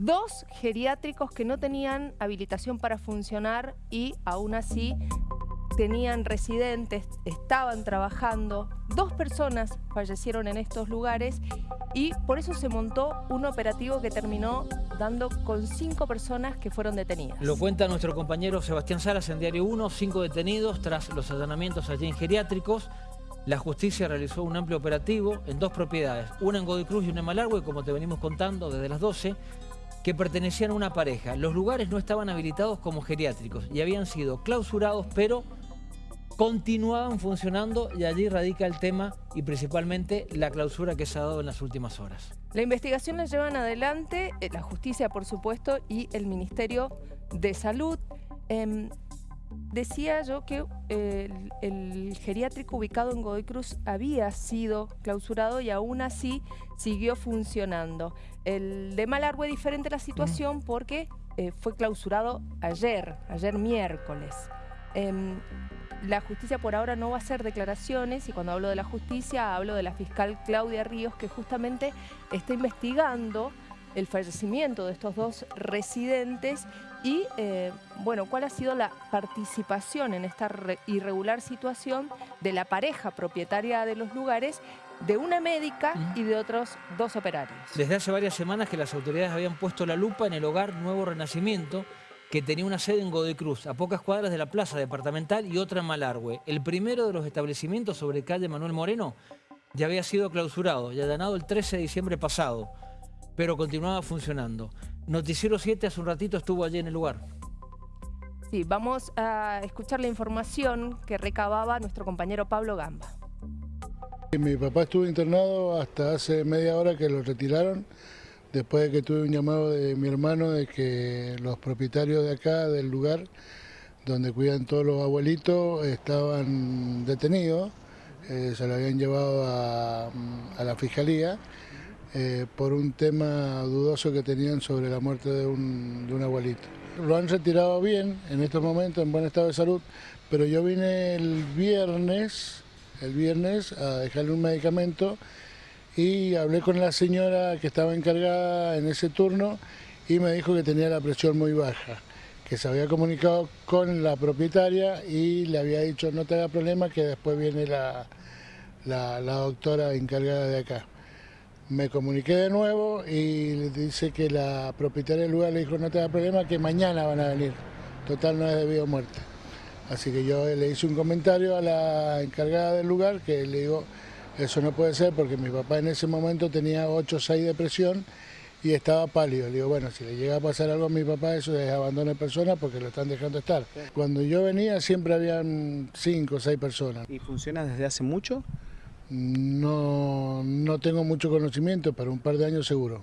dos geriátricos que no tenían habilitación para funcionar y aún así tenían residentes, estaban trabajando. Dos personas fallecieron en estos lugares y por eso se montó un operativo que terminó dando con cinco personas que fueron detenidas. Lo cuenta nuestro compañero Sebastián Salas en Diario 1, cinco detenidos tras los allanamientos allí en geriátricos. La justicia realizó un amplio operativo en dos propiedades, una en Godoy Cruz y una en Malargüe, como te venimos contando desde las 12, que pertenecían a una pareja. Los lugares no estaban habilitados como geriátricos y habían sido clausurados, pero continuaban funcionando y allí radica el tema y principalmente la clausura que se ha dado en las últimas horas. La investigación la llevan adelante eh, la justicia, por supuesto, y el Ministerio de Salud. Em, decía yo que eh, el, geriátrico ubicado en Godoy Cruz había sido clausurado y aún así siguió funcionando. El de Malargüe es diferente la situación porque eh, fue clausurado ayer, ayer miércoles. Em, la justicia por ahora no va a hacer declaraciones y cuando hablo de la justicia hablo de la fiscal Claudia Ríos que justamente está investigando el fallecimiento de estos dos residentes y, eh, bueno, cuál ha sido la participación en esta irregular situación de la pareja propietaria de los lugares de una médica y de otros dos operarios. Desde hace varias semanas que las autoridades habían puesto la lupa en el hogar Nuevo Renacimiento, que tenía una sede en Godoy Cruz, a pocas cuadras de la plaza departamental y otra en Malargüe. El primero de los establecimientos sobre calle Manuel Moreno ya había sido clausurado y allanado el 13 de diciembre pasado, pero continuaba funcionando. Noticiero 7 hace un ratito estuvo allí en el lugar. Sí, vamos a escuchar la información que recababa nuestro compañero Pablo Gamba. Mi papá estuvo internado hasta hace media hora que lo retiraron después de que tuve un llamado de mi hermano de que los propietarios de acá, del lugar donde cuidan todos los abuelitos, estaban detenidos, eh, se lo habían llevado a, la fiscalía eh, por un tema dudoso que tenían sobre la muerte de un, abuelito. Lo han retirado bien en estos momentos, en buen estado de salud, pero yo vine el viernes, el viernes a dejarle un medicamento y hablé con la señora que estaba encargada en ese turno y me dijo que tenía la presión muy baja, que se había comunicado con la propietaria y le había dicho no te haga problema que después viene la, la, doctora encargada de acá. Me comuniqué de nuevo y le dice que la propietaria del lugar le dijo no te haga problema que mañana van a venir, total no es debido a muerte. Así que yo le hice un comentario a la encargada del lugar que le digo eso no puede ser porque mi papá en ese momento tenía 8 o 6 de presión y estaba pálido. Le digo, bueno, si le llega a pasar algo a mi papá, eso es abandono de personas porque lo están dejando estar. Cuando yo venía siempre habían 5 o 6 personas. ¿Y funciona desde hace mucho? No, no tengo mucho conocimiento, pero un par de años seguro.